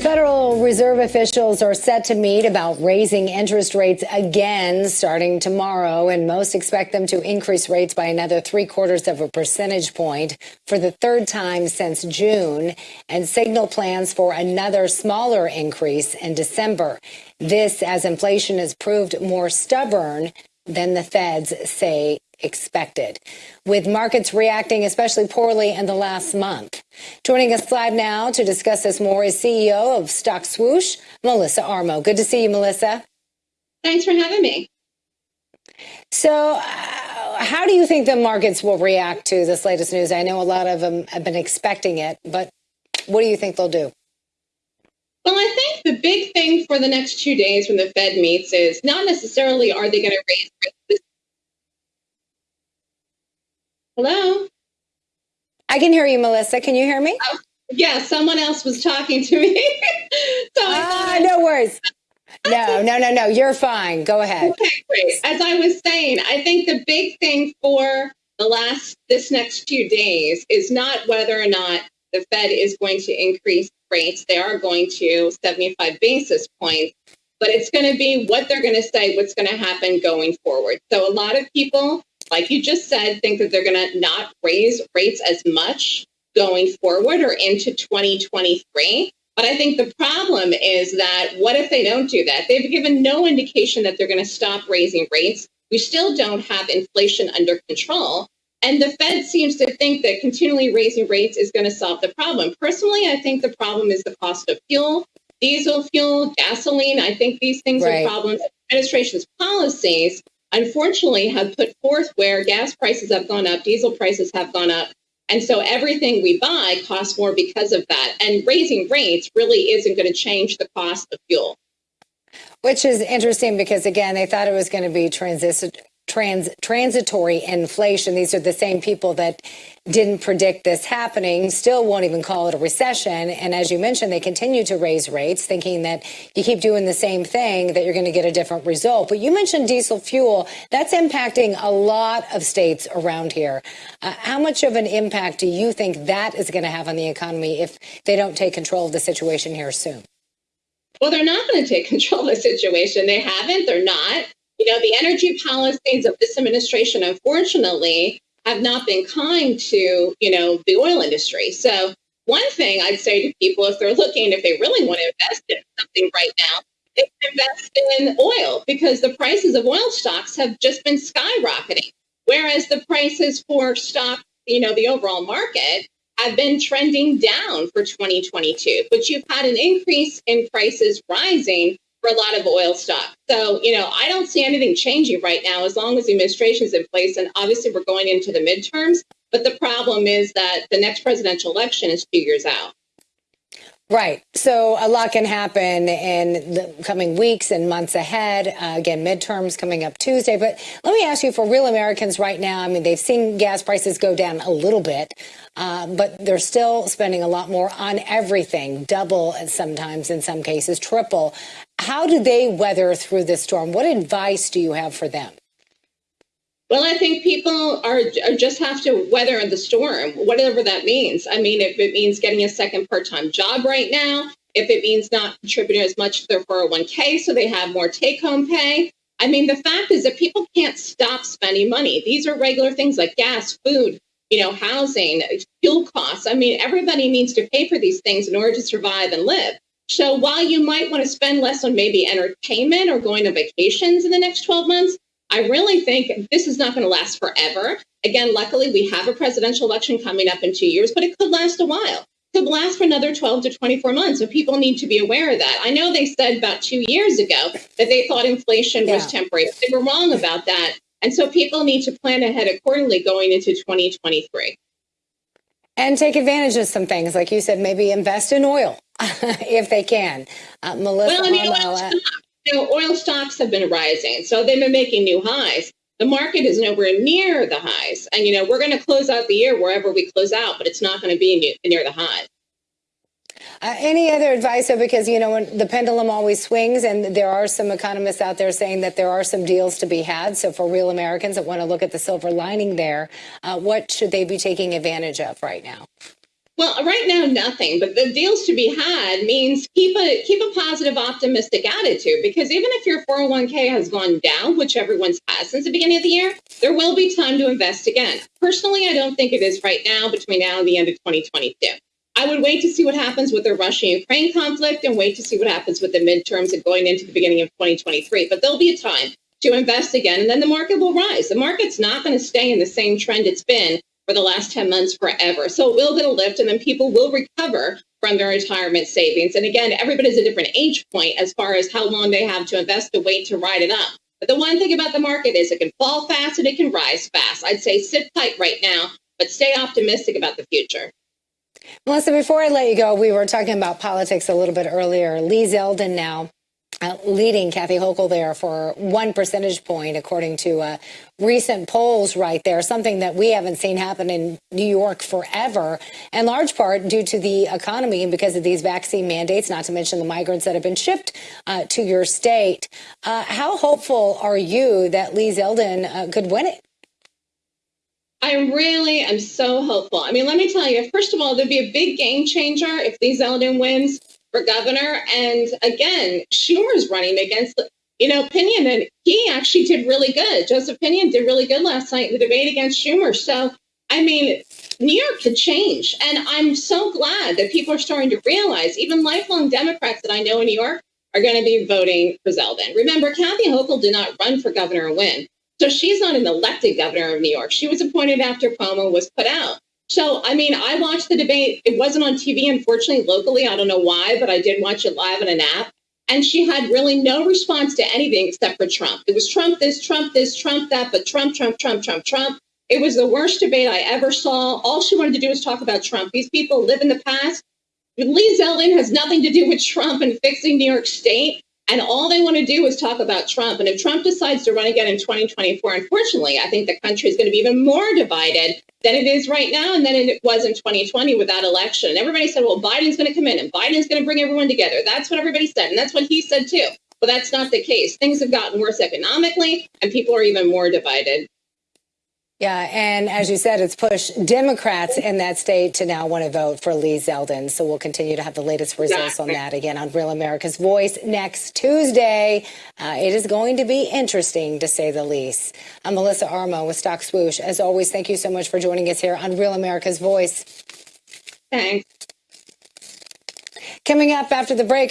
Federal Reserve officials are set to meet about raising interest rates again starting tomorrow, and most expect them to increase rates by another three quarters of a percentage point for the third time since June, and signal plans for another smaller increase in December. This as inflation has proved more stubborn than the feds say expected, with markets reacting especially poorly in the last month. Joining us live now to discuss this more is CEO of Stock Swoosh, Melissa Armo. Good to see you, Melissa. Thanks for having me. So, uh, how do you think the markets will react to this latest news? I know a lot of them have been expecting it, but what do you think they'll do? Well, I think the big thing for the next two days when the Fed meets is not necessarily are they going to raise rates Hello? I can hear you, Melissa. Can you hear me? Oh, yeah, someone else was talking to me. so ah, no worries. No, no, no, no. You're fine. Go ahead. Okay, great. As I was saying, I think the big thing for the last this next few days is not whether or not the Fed is going to increase rates. They are going to 75 basis points, but it's going to be what they're going to say, what's going to happen going forward. So a lot of people like you just said, think that they're going to not raise rates as much going forward or into 2023. But I think the problem is that what if they don't do that? They've given no indication that they're going to stop raising rates. We still don't have inflation under control. And the Fed seems to think that continually raising rates is going to solve the problem. Personally, I think the problem is the cost of fuel, diesel fuel, gasoline. I think these things right. are problems. Administration's policies unfortunately have put forth where gas prices have gone up, diesel prices have gone up. And so everything we buy costs more because of that. And raising rates really isn't going to change the cost of fuel. Which is interesting because, again, they thought it was going to be transition trans, transitory inflation. These are the same people that didn't predict this happening, still won't even call it a recession. And as you mentioned, they continue to raise rates, thinking that you keep doing the same thing, that you're going to get a different result. But you mentioned diesel fuel. That's impacting a lot of states around here. Uh, how much of an impact do you think that is going to have on the economy if they don't take control of the situation here soon? Well, they're not going to take control of the situation. They haven't. They're not. You know, the energy policies of this administration, unfortunately, have not been kind to, you know, the oil industry. So one thing I'd say to people, if they're looking, if they really want to invest in something right now, can invest in oil because the prices of oil stocks have just been skyrocketing. Whereas the prices for stock, you know, the overall market have been trending down for 2022. But you've had an increase in prices rising for a lot of oil stock. So, you know, I don't see anything changing right now as long as the administration is in place. And obviously, we're going into the midterms. But the problem is that the next presidential election is two years out. Right. So a lot can happen in the coming weeks and months ahead. Uh, again, midterms coming up Tuesday. But let me ask you for real Americans right now, I mean, they've seen gas prices go down a little bit, uh, but they're still spending a lot more on everything, double sometimes in some cases, triple. How do they weather through this storm? What advice do you have for them? Well, I think people are, are, just have to weather the storm, whatever that means. I mean, if it means getting a second part-time job right now, if it means not contributing as much to their 401k so they have more take-home pay. I mean, the fact is that people can't stop spending money. These are regular things like gas, food, you know, housing, fuel costs. I mean, everybody needs to pay for these things in order to survive and live. So while you might want to spend less on maybe entertainment or going to vacations in the next 12 months, I really think this is not going to last forever. Again, luckily, we have a presidential election coming up in two years, but it could last a while. It could last for another 12 to 24 months. So people need to be aware of that. I know they said about two years ago that they thought inflation yeah. was temporary. They were wrong about that. And so people need to plan ahead accordingly going into 2023. And take advantage of some things. Like you said, maybe invest in oil if they can. Uh, Melissa well, I mean, you know, oil stocks have been rising, so they've been making new highs. The market is nowhere near the highs, and you know we're going to close out the year wherever we close out, but it's not going to be near the highs. Uh, any other advice, though, because you know when the pendulum always swings, and there are some economists out there saying that there are some deals to be had. So for real Americans that want to look at the silver lining there, uh, what should they be taking advantage of right now? Well, right now, nothing. But the deals to be had means keep a keep a positive, optimistic attitude. Because even if your 401k has gone down, which everyone's has since the beginning of the year, there will be time to invest again. Personally, I don't think it is right now. Between now and the end of 2022, I would wait to see what happens with the Russia-Ukraine conflict and wait to see what happens with the midterms and going into the beginning of 2023. But there'll be a time to invest again, and then the market will rise. The market's not going to stay in the same trend it's been for the last 10 months forever. So it will get a lift and then people will recover from their retirement savings. And again, everybody's a different age point as far as how long they have to invest to wait to ride it up. But the one thing about the market is it can fall fast and it can rise fast. I'd say sit tight right now, but stay optimistic about the future. Melissa, before I let you go, we were talking about politics a little bit earlier. Lee Zeldin now uh, leading Kathy Hochul there for one percentage point, according to uh, recent polls right there, something that we haven't seen happen in New York forever, in large part due to the economy and because of these vaccine mandates, not to mention the migrants that have been shipped uh, to your state. Uh, how hopeful are you that Lee Zeldin uh, could win it? I really am so hopeful. I mean, let me tell you, first of all, there'd be a big game changer if Lee Zeldin wins for governor. And again, Schumer's running against, you know, Pinion, and he actually did really good. Joseph Pinion did really good last night in the debate against Schumer. So, I mean, New York could change. And I'm so glad that people are starting to realize, even lifelong Democrats that I know in New York are going to be voting for Zeldin. Remember, Kathy Hochul did not run for governor and win. So she's not an elected governor of New York. She was appointed after Cuomo was put out. So, I mean, I watched the debate. It wasn't on TV, unfortunately, locally. I don't know why, but I did watch it live on an app. And she had really no response to anything except for Trump. It was Trump this, Trump this, Trump that, but Trump, Trump, Trump, Trump, Trump. It was the worst debate I ever saw. All she wanted to do was talk about Trump. These people live in the past. Lee Zeldin has nothing to do with Trump and fixing New York State. And all they want to do is talk about Trump. And if Trump decides to run again in 2024, unfortunately, I think the country is going to be even more divided than it is right now and than it was in 2020 with that election. And everybody said, well, Biden's going to come in and Biden's going to bring everyone together. That's what everybody said. And that's what he said too. But that's not the case. Things have gotten worse economically and people are even more divided. Yeah, and as you said, it's pushed Democrats in that state to now want to vote for Lee Zeldin. So we'll continue to have the latest results on that again on Real America's Voice next Tuesday. Uh, it is going to be interesting, to say the least. I'm Melissa Armo with Stock Swoosh. As always, thank you so much for joining us here on Real America's Voice. Thanks. Coming up after the break.